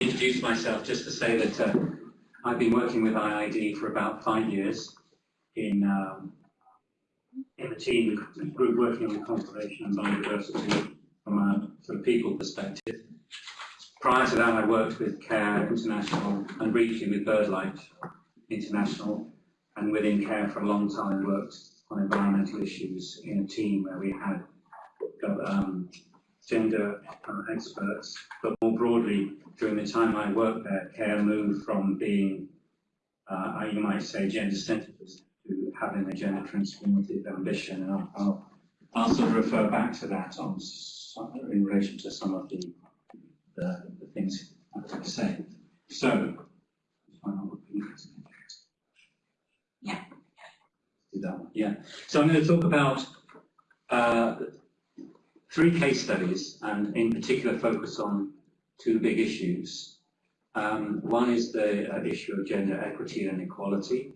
introduce myself just to say that uh, I've been working with IIED for about five years in um, in the team, group working on conservation and biodiversity from a sort of people perspective. Prior to that, I worked with CARE International and briefly with BirdLife International, and within CARE for a long time worked on environmental issues in a team where we had um, gender uh, experts, but more broadly, during the time I worked there, CARE moved from being, uh, you might say, gender-centered to having a gender transformative ambition, and I'll, I'll, I'll, sort of refer back to that on in relation to some of the, the, the things I was saying. So, yeah. Do that one. Yeah. So I'm going to talk about uh, three case studies, and in particular focus on two big issues. Um, one is the uh, issue of gender equity and equality,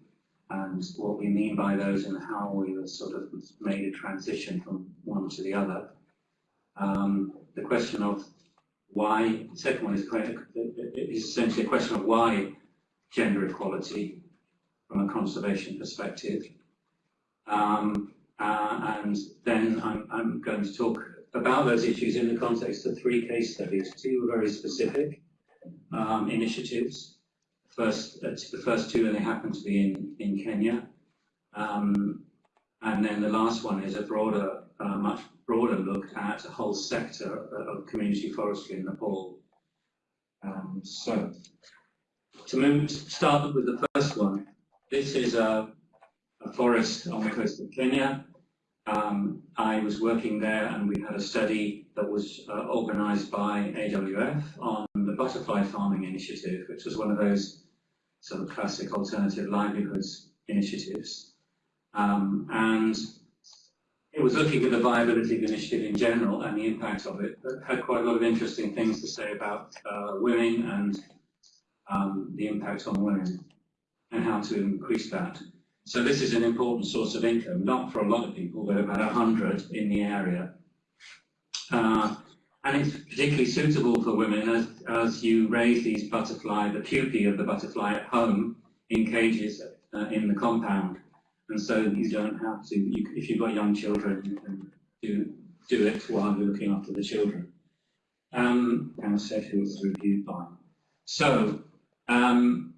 and what we mean by those and how we sort of made a transition from one to the other. Um, the question of why, the second one is, is essentially a question of why gender equality from a conservation perspective. Um, uh, and then I'm, I'm going to talk about those issues in the context of three case studies, two very specific um, initiatives. First, uh, the first two, and they happen to be in, in Kenya. Um, and then the last one is a broader, uh, much broader look at a whole sector of community forestry in Nepal. Um, so, to move, start with the first one, this is a, a forest on the coast of Kenya. Um, I was working there and we had a study that was uh, organized by AWF on the butterfly farming initiative, which was one of those sort of classic alternative livelihoods initiatives. Um, and it was looking at the viability of the initiative in general and the impact of it, but had quite a lot of interesting things to say about uh, women and um, the impact on women and how to increase that. So this is an important source of income, not for a lot of people, but about 100 in the area. Uh, and it's particularly suitable for women as, as you raise these butterfly, the pupae of the butterfly at home in cages uh, in the compound. And so you don't have to, you, if you've got young children, you can do, do it while you're looking after the children. Um, and said who was reviewed by. So, um,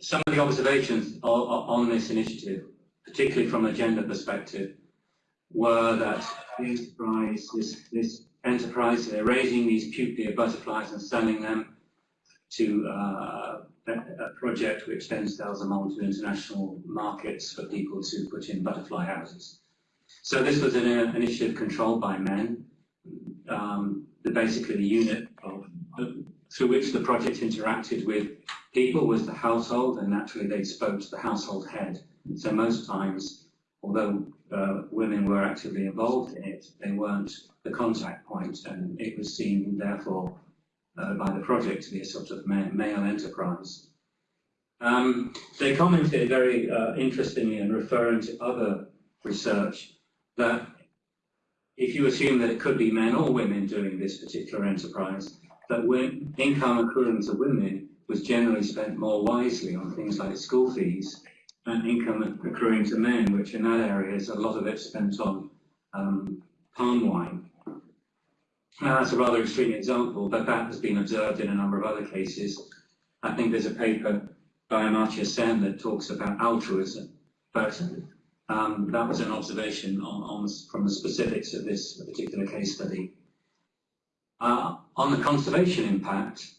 some of the observations on this initiative, particularly from a gender perspective, were that enterprise, this, this enterprise, they're raising these pupae butterflies and selling them to uh, a project which then sells them on to international markets for people to put in butterfly houses. So this was an uh, initiative controlled by men. Um, the, basically the unit of, through which the project interacted with people was the household, and naturally they spoke to the household head. So most times, although uh, women were actively involved in it, they weren't the contact point, and it was seen, therefore, uh, by the project to be a sort of male enterprise. Um, they commented very uh, interestingly and referring to other research that if you assume that it could be men or women doing this particular enterprise, that income accruing to women was generally spent more wisely on things like school fees and income accruing to men, which in that area is a lot of it spent on um, palm wine. Now that's a rather extreme example, but that has been observed in a number of other cases. I think there's a paper by Amartya Sen that talks about altruism, but um, that was an observation on, on, from the specifics of this particular case study. Uh, on the conservation impact,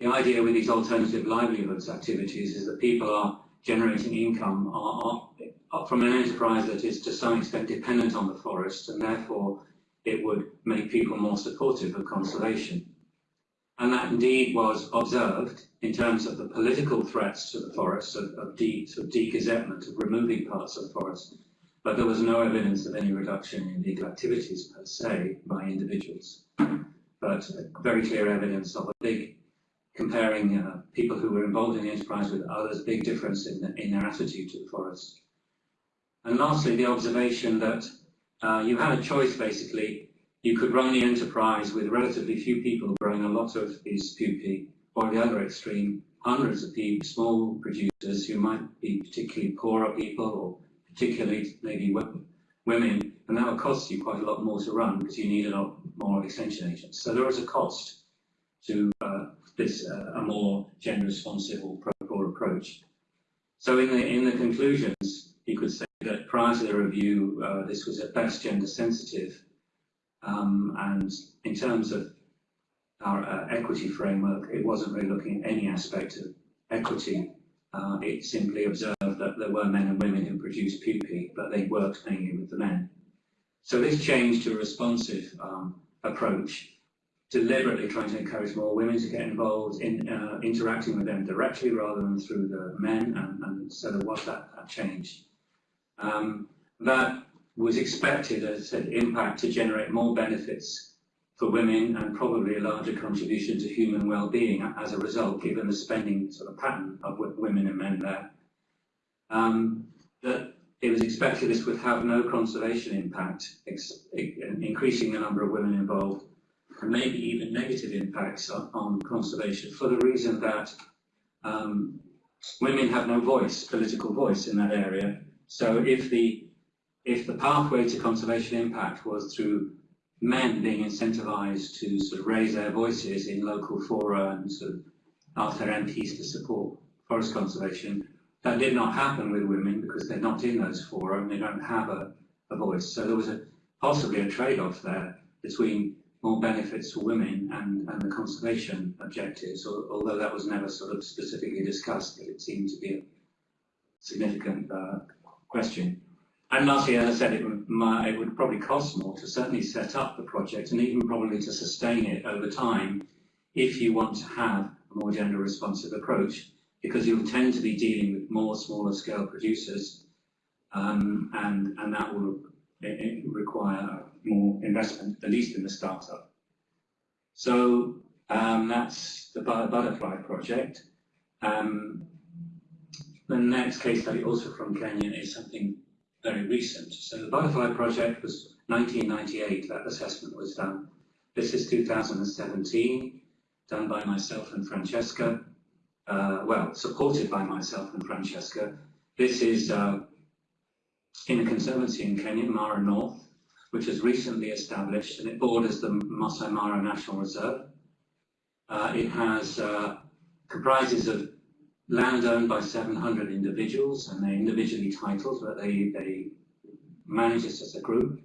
the idea with these alternative livelihoods activities is that people are generating income are, are, from an enterprise that is to some extent dependent on the forest and therefore it would make people more supportive of conservation. And that indeed was observed in terms of the political threats to the forests of, of degazettement, of removing parts of the forest. But there was no evidence of any reduction in legal activities per se by individuals. But very clear evidence of a big comparing uh, people who were involved in the enterprise with others, big difference in, the, in their attitude to the forest. And lastly, the observation that uh, you had a choice basically you could run the enterprise with relatively few people growing a lot of these pupae, or the other extreme, hundreds of people, small producers who might be particularly poorer people or particularly maybe women, and that would cost you quite a lot more to run because you need a lot more extension agents. So there is a cost to uh, this uh, a more gender responsive or pro approach. So in the in the conclusions, you could say that prior to the review, uh, this was at best gender sensitive, um, and in terms of our uh, equity framework, it wasn't really looking at any aspect of equity. Uh, it simply observed that there were men and women who produced pupae, but they worked mainly with the men. So this change to a responsive um, approach, deliberately trying to encourage more women to get involved in uh, interacting with them directly rather than through the men, and, and so there was that, that change. Um, that was expected, as I said, impact to generate more benefits for women and probably a larger contribution to human well-being as a result, given the spending sort of pattern of women and men there. Um, that it was expected this would have no conservation impact, increasing the number of women involved, and maybe even negative impacts on, on conservation for the reason that um, women have no voice, political voice in that area. So if the if the pathway to conservation impact was through men being incentivized to sort of raise their voices in local fora and sort of ask their MPs to support forest conservation. That did not happen with women because they're not in those forums, they don't have a, a voice. So there was a, possibly a trade-off there between more benefits for women and, and the conservation objectives, although that was never sort of specifically discussed, but it seemed to be a significant uh, question. And lastly, as I said, it would, my, it would probably cost more to certainly set up the project and even probably to sustain it over time if you want to have a more gender responsive approach because you'll tend to be dealing with more smaller scale producers um, and, and that will it, it require more investment, at least in the startup. So um, that's the Butterfly project. Um, the next case study, also from Kenya, is something very recent. So the Butterfly Project was 1998, that assessment was done. This is 2017, done by myself and Francesca, uh, well, supported by myself and Francesca. This is uh, in a conservancy in Kenya, Mara North, which was recently established, and it borders the Masai Mara National Reserve. Uh, it has uh, comprises of land owned by 700 individuals, and they're individually titled, but they, they manage this as a group.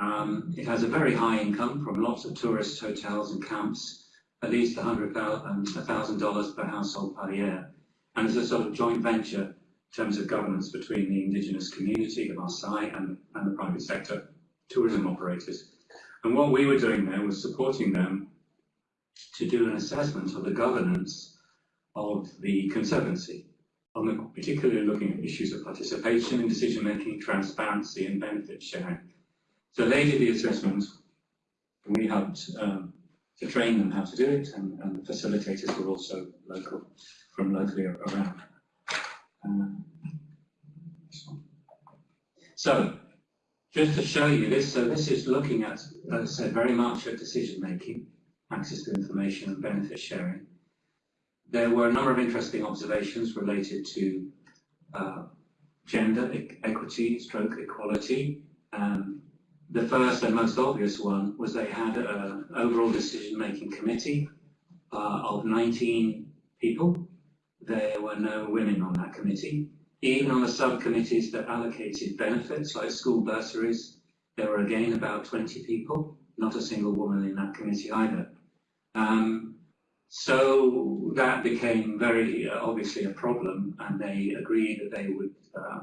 Um, it has a very high income from lots of tourist hotels and camps, at least $100,000 per household per year. And it's a sort of joint venture in terms of governance between the indigenous community of Maasai and, and the private sector tourism operators. And what we were doing there was supporting them to do an assessment of the governance of the Conservancy, on the, particularly looking at issues of participation in decision making, transparency and benefit sharing. So they did the assessment, we helped um, to train them how to do it, and, and the facilitators were also local, from locally around. Um, so, just to show you this, so this is looking at, as I said, very much at decision making, access to information and benefit sharing. There were a number of interesting observations related to uh, gender e equity, stroke equality. Um, the first and most obvious one was they had an overall decision-making committee uh, of 19 people. There were no women on that committee. Even on the subcommittees that allocated benefits, like school bursaries, there were again about 20 people, not a single woman in that committee either. Um, so that became very uh, obviously a problem, and they agreed that they would uh,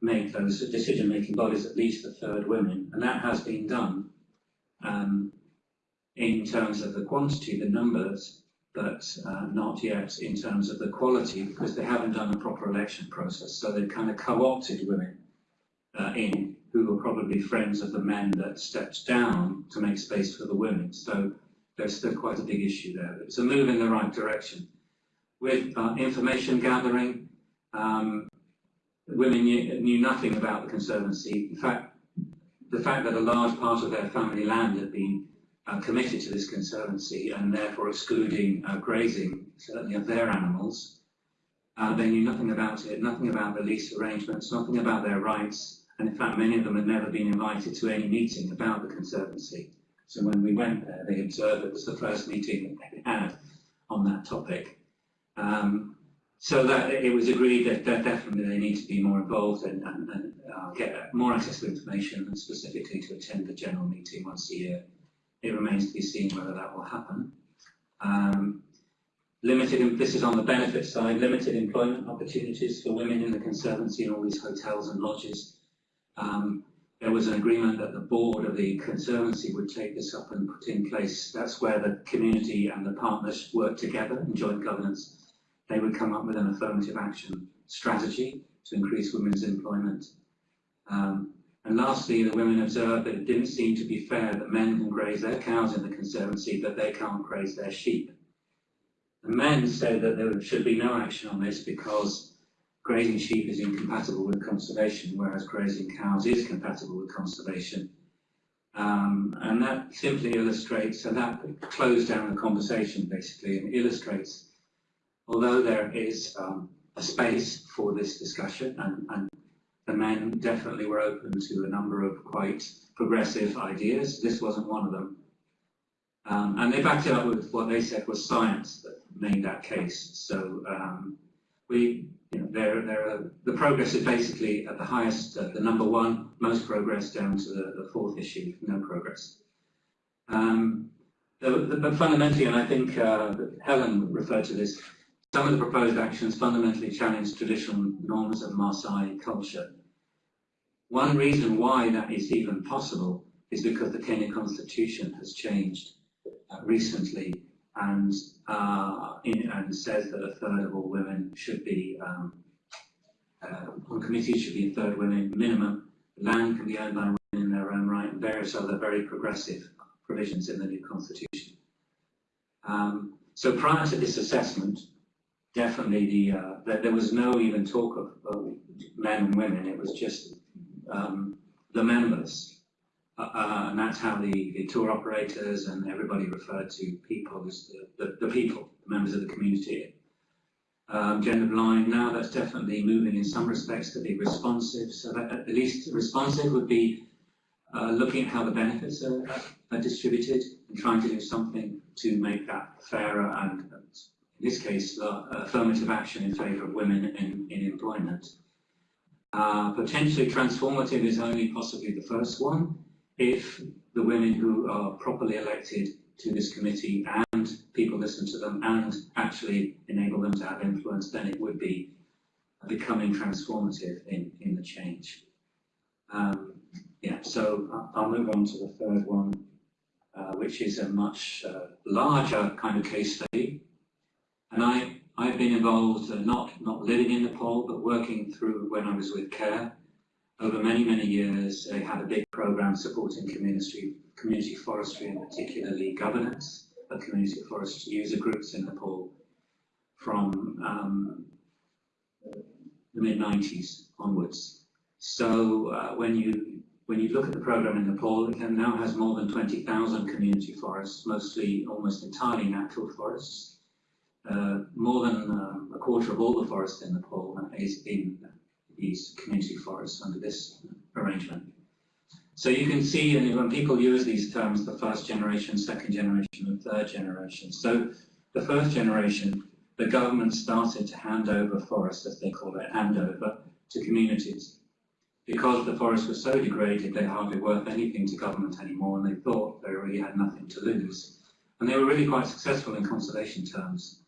make those decision-making bodies at least a third women, and that has been done um, in terms of the quantity, the numbers, but uh, not yet in terms of the quality, because they haven't done a proper election process. So they've kind of co-opted women uh, in, who were probably friends of the men that stepped down to make space for the women. So there's still quite a big issue there. It's a move in the right direction. With uh, information gathering, um, women knew, knew, nothing about the Conservancy. In fact, the fact that a large part of their family land had been uh, committed to this conservancy and therefore excluding uh, grazing, certainly of their animals, uh, they knew nothing about it, nothing about the lease arrangements, nothing about their rights, and in fact many of them had never been invited to any meeting about the conservancy. So when we went there, they observed it was the first meeting that they had on that topic. Um, so that it was agreed that, that definitely they need to be more involved and, and, and uh, get more access to information and specifically to attend the general meeting once a year. It remains to be seen whether that will happen. Um, limited, this is on the benefit side, limited employment opportunities for women in the Conservancy and all these hotels and lodges. Um, there was an agreement that the board of the Conservancy would take this up and put in place. That's where the community and the partners work together in joint governance. They would come up with an affirmative action strategy to increase women's employment. Um, and lastly, the women observed that it didn't seem to be fair that men can graze their cows in the Conservancy, but they can't graze their sheep. The men said that there should be no action on this because grazing sheep is incompatible with conservation, whereas grazing cows is compatible with conservation. Um, and that simply illustrates, and that closed down the conversation basically, and illustrates, although there is um, a space for this discussion, and, and the men definitely were open to a number of quite progressive ideas, this wasn't one of them. Um, and they backed it up with what they said was science that made that case. So um, we, you know, they're, they're, the progress is basically at the highest, uh, the number one, most progress down to the, the fourth issue, no progress. Um, the, the, but fundamentally, and I think uh, Helen referred to this, some of the proposed actions fundamentally challenge traditional norms of Maasai culture. One reason why that is even possible is because the Kenya constitution has changed uh, recently and, uh, in, and says that a third of all women should be um, uh, on committees should be a third women minimum. Land can be owned by women in their own right, and various other very progressive provisions in the new constitution. Um, so prior to this assessment, definitely the, uh, the, there was no even talk of, of men and women. It was just um, the members uh, uh, and that's how the, the tour operators and everybody referred to people as the, the, the people, the members of the community. Um, gender blind, now that's definitely moving in some respects to be responsive. So that at least responsive would be uh, looking at how the benefits are, are, distributed and trying to do something to make that fairer and, in this case, uh, affirmative action in favour of women in, in employment. Uh, potentially transformative is only possibly the first one if the women who are properly elected to this committee and people listen to them and actually enable them to have influence, then it would be becoming transformative in, in the change. Um, yeah, so I'll move on to the third one, uh, which is a much uh, larger kind of case study. And I, I've been involved, uh, not, not living in Nepal, but working through when I was with CARE, over many, many years, they had a big program supporting community, community forestry and particularly governance of community forest user groups in Nepal from um, the mid-90s onwards. So uh, when you when you look at the program in Nepal, it now has more than 20,000 community forests, mostly almost entirely natural forests. Uh, more than um, a quarter of all the forests in Nepal is in these community forests under this arrangement. So you can see and when people use these terms, the first generation, second generation, and third generation. So the first generation, the government started to hand over forests, as they call it, hand over to communities. Because the forests were so degraded, they're hardly worth anything to government anymore, and they thought they really had nothing to lose. And they were really quite successful in conservation terms.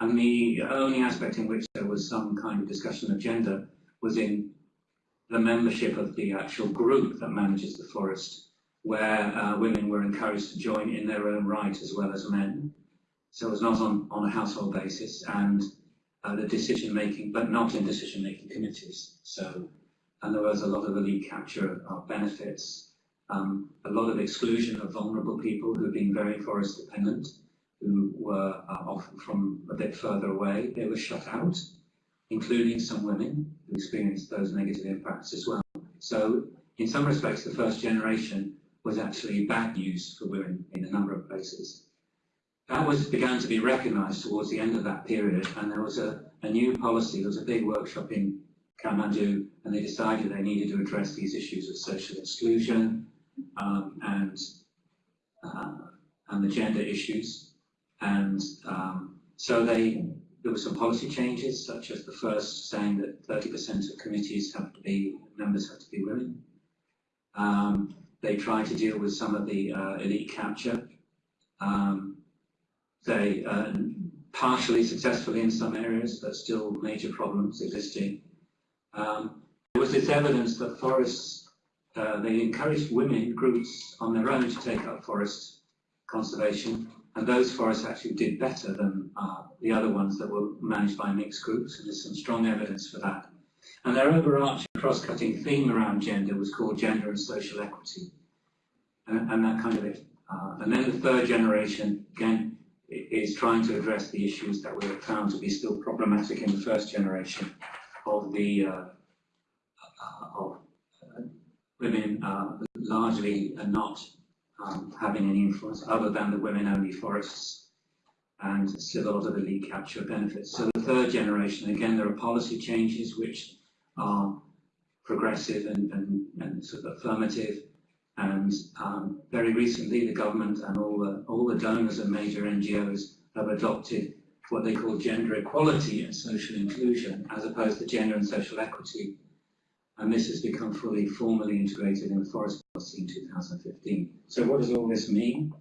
And the only aspect in which there was some kind of discussion of gender was in the membership of the actual group that manages the forest, where uh, women were encouraged to join in their own right as well as men. So it was not on, on a household basis, and uh, the decision making, but not in decision making committees. So, and there was a lot of elite capture of benefits, um, a lot of exclusion of vulnerable people who had been very forest dependent, who were uh, often from a bit further away. They were shut out including some women who experienced those negative impacts as well. So in some respects, the first generation was actually bad news for women in a number of places. That was began to be recognised towards the end of that period, and there was a, a new policy. There was a big workshop in Kathmandu, and they decided they needed to address these issues of social exclusion um, and uh, and the gender issues. And um, so they there were some policy changes, such as the first saying that 30% of committees have to be members have to be women. Um, they tried to deal with some of the uh, elite capture. Um, they uh, partially successfully in some areas, but still major problems existing. Um, there was this evidence that forests, uh, they encouraged women groups on their own to take up forest conservation, and those forests actually did better than uh, the other ones that were managed by mixed groups, and there's some strong evidence for that. And their overarching cross-cutting theme around gender was called gender and social equity, and, and that kind of it. Uh, and then the third generation, again, is trying to address the issues that were found to be still problematic in the first generation of the uh, uh of uh, women uh, largely not um, having any influence other than the women-only forests and of elite capture benefits. So the third generation, again, there are policy changes which are progressive and, and, and sort of affirmative. And um, very recently, the government and all the, all the donors and major NGOs have adopted what they call gender equality and social inclusion, as opposed to gender and social equity. And this has become fully formally integrated in the forest policy in 2015. So what does all this mean?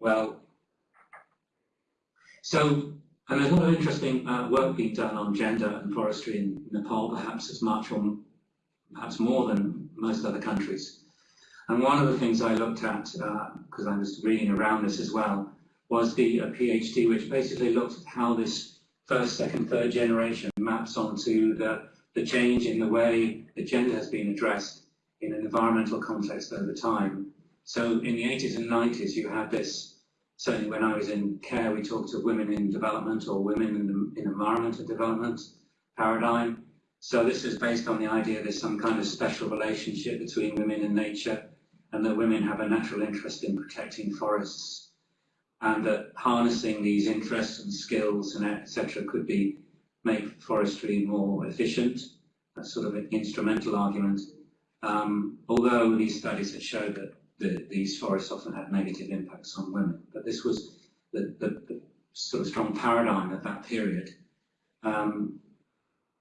Well, so, and there's a lot of interesting uh, work being done on gender and forestry in Nepal, perhaps as much or perhaps more than most other countries. And one of the things I looked at, because uh, I was reading around this as well, was the uh, PhD, which basically looked at how this first, second, third generation maps onto the, the change in the way the gender has been addressed in an environmental context over time. So in the 80s and 90s, you had this, certainly when I was in CARE, we talked of women in development or women in, in environmental development paradigm. So this is based on the idea there's some kind of special relationship between women and nature and that women have a natural interest in protecting forests and that harnessing these interests and skills and etc. could be make forestry more efficient. That's sort of an instrumental argument. Um, although these studies have showed that the, these forests often had negative impacts on women, but this was the, the, the sort of strong paradigm of that period. Um,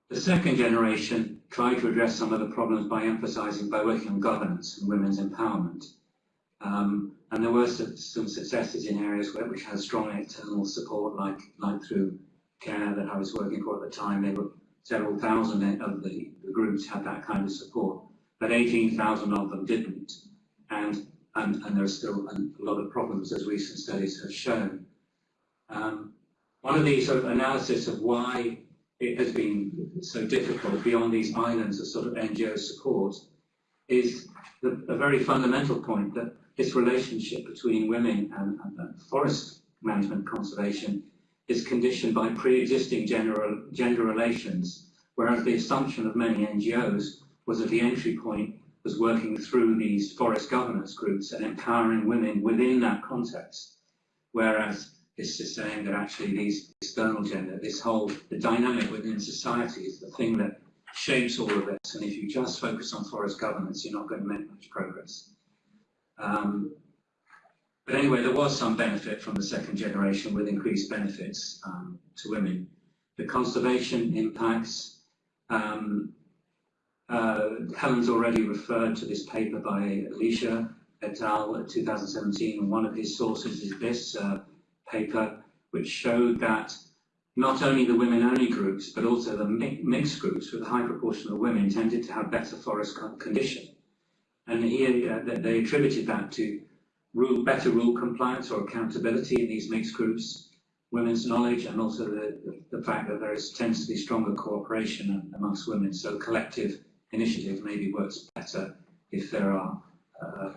the second generation tried to address some of the problems by emphasizing, by working on governance and women's empowerment. Um, and there were some, some, successes in areas where, which had strong external support, like, like through CARE that I was working for at the time. There were several thousand of the, the groups had that kind of support, but 18,000 of them didn't. And, and, and there are still a lot of problems, as recent studies have shown. Um, one of the sort of analysis of why it has been so difficult beyond these islands of sort of NGO support is the, a very fundamental point that this relationship between women and, and forest management conservation is conditioned by pre-existing gender, gender relations, whereas the assumption of many NGOs was that the entry point was working through these forest governance groups and empowering women within that context, whereas it's just saying that actually these external gender, this whole, the dynamic within society is the thing that shapes all of this. And if you just focus on forest governance, you're not going to make much progress. Um, but anyway, there was some benefit from the second generation with increased benefits um, to women. The conservation impacts, um, uh, Helen's already referred to this paper by Alicia et al. 2017, and one of his sources is this, uh, paper which showed that not only the women-only groups, but also the mixed groups with a high proportion of women tended to have better forest condition. And here uh, they attributed that to rule, better rule compliance or accountability in these mixed groups, women's knowledge, and also the, the, fact that there is, tends to be stronger cooperation amongst women. So collective initiative maybe works better if there are uh,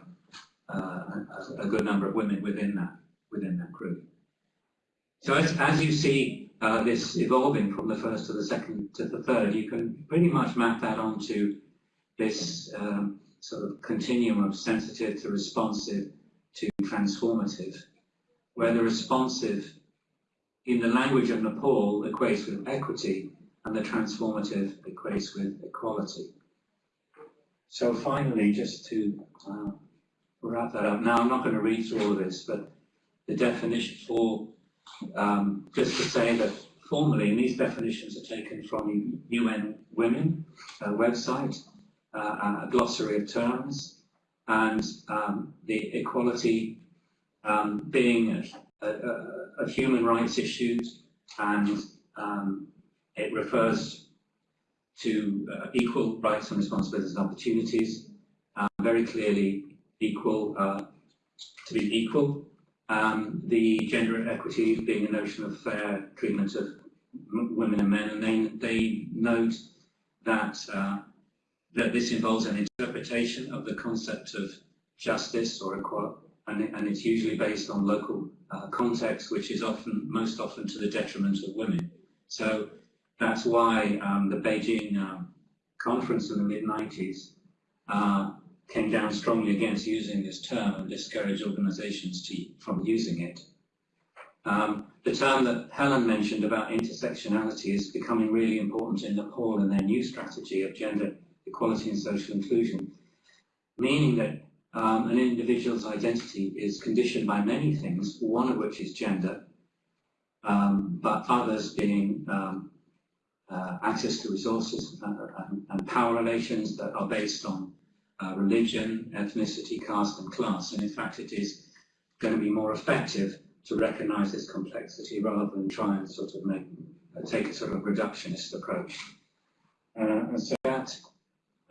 uh, a, a good number of women within that within that group. So as, as you see uh, this evolving from the first to the second to the third, you can pretty much map that onto this um, sort of continuum of sensitive to responsive to transformative, where the responsive, in the language of Nepal, equates with equity, and the transformative equates with equality. So finally, just to uh, wrap that up, now I'm not going to read through all of this, but the definition for, um, just to say that formally, and these definitions are taken from UN Women uh, website, uh, a glossary of terms, and um, the equality um, being a, a, a, human rights issue, and um, it refers to uh, equal rights and responsibilities and opportunities, uh, very clearly equal uh, to be equal. Um, the gender equity being a notion of fair treatment of women and men, and they, they note that uh, that this involves an interpretation of the concept of justice or equality, and, and it's usually based on local uh, context, which is often, most often to the detriment of women. So that's why um, the Beijing um, conference in the mid-90s uh, came down strongly against using this term and discouraged organizations to, from using it. Um, the term that Helen mentioned about intersectionality is becoming really important in Nepal and their new strategy of gender equality and social inclusion, meaning that um, an individual's identity is conditioned by many things, one of which is gender, um, but others being um, uh, access to resources and, and, and, power relations that are based on uh, religion, ethnicity, caste and class. And in fact, it is going to be more effective to recognize this complexity rather than try and sort of make, uh, take a sort of reductionist approach. Uh, and so that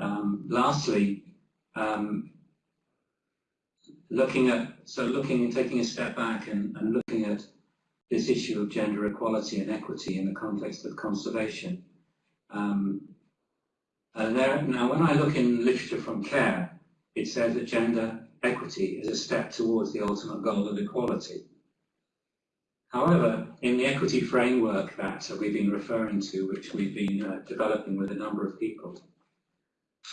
um, lastly, um, looking at, so looking and taking a step back and, and looking at this issue of gender equality and equity in the context of conservation. Um, there, now, when I look in literature from CARE, it says that gender equity is a step towards the ultimate goal of equality. However, in the equity framework that we've been referring to, which we've been uh, developing with a number of people,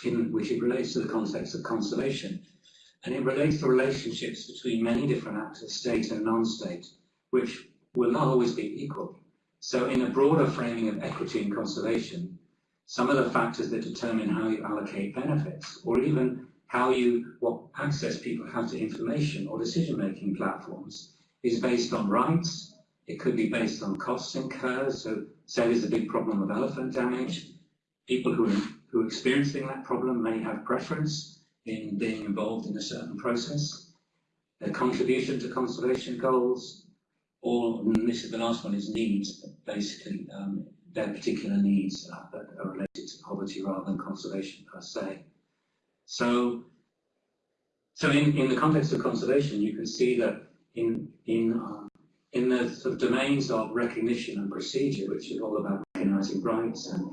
in which it relates to the context of conservation. And it relates to relationships between many different actors, state and non-state, which will not always be equal. So in a broader framing of equity and conservation, some of the factors that determine how you allocate benefits, or even how you, what access people have to information or decision-making platforms, is based on rights. It could be based on costs incurred. So say there's a big problem of elephant damage. People who who are experiencing that problem may have preference in being involved in a certain process, their contribution to conservation goals, or, this is the last one, is needs, basically um, their particular needs that are related to poverty rather than conservation per se. So, so in, in the context of conservation, you can see that in, in, uh, in the sort of domains of recognition and procedure, which is all about recognizing rights and,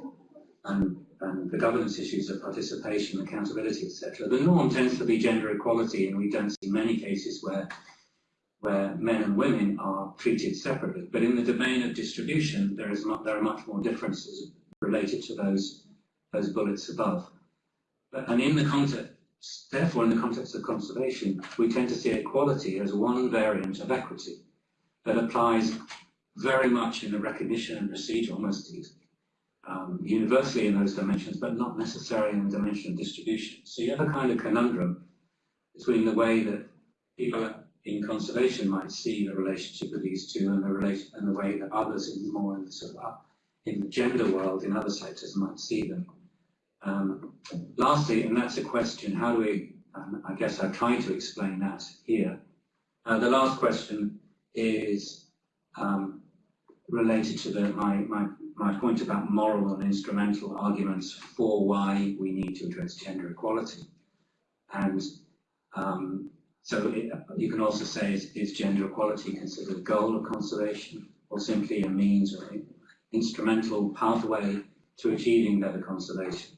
and and the governance issues of participation, accountability, etc. The norm tends to be gender equality, and we don't see many cases where where men and women are treated separately. But in the domain of distribution, there is there are much more differences related to those those bullets above. But, and in the context, therefore, in the context of conservation, we tend to see equality as one variant of equity that applies very much in the recognition and procedure, almost um, universally in those dimensions, but not necessarily in the dimension of distribution. So you have a kind of conundrum between the way that people in conservation might see the relationship of these two and the relation and the way that others in more in the sort of uh, in the gender world in other sectors might see them. Um, lastly, and that's a question, how do we, um, I guess I've tried to explain that here. Uh, the last question is um, related to the, my, my my point about moral and instrumental arguments for why we need to address gender equality. And um, so it, you can also say, is, is, gender equality considered a goal of conservation or simply a means or instrumental pathway to achieving better conservation?